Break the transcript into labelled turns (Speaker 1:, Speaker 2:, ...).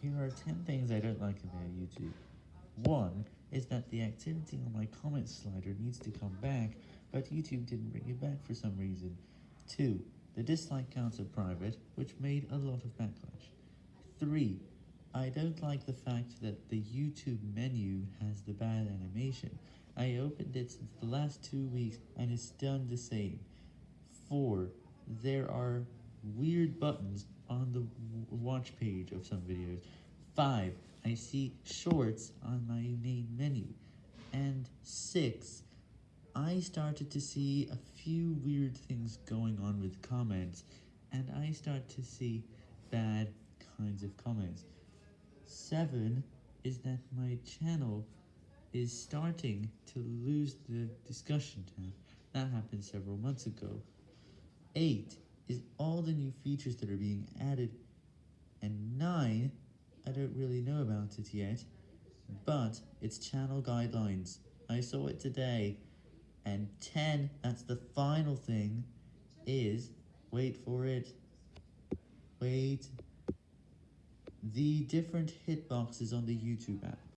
Speaker 1: Here are 10 things I don't like about YouTube. 1 is that the activity on my comments slider needs to come back, but YouTube didn't bring it back for some reason. 2. The dislike counts are private, which made a lot of backlash. 3. I don't like the fact that the YouTube menu has the bad animation. I opened it since the last two weeks and it's done the same. 4. There are weird buttons on the watch page of some videos. 5. I see shorts on my main menu. And 6. I started to see a few weird things going on with comments, and I start to see bad kinds of comments. 7 is that my channel is starting to lose the discussion tab. That happened several months ago. 8 is all the new features that are being added, and 9, I don't really know about it yet, but it's channel guidelines. I saw it today, and 10, that's the final thing, is, wait for it, wait, the different hitboxes on the YouTube app.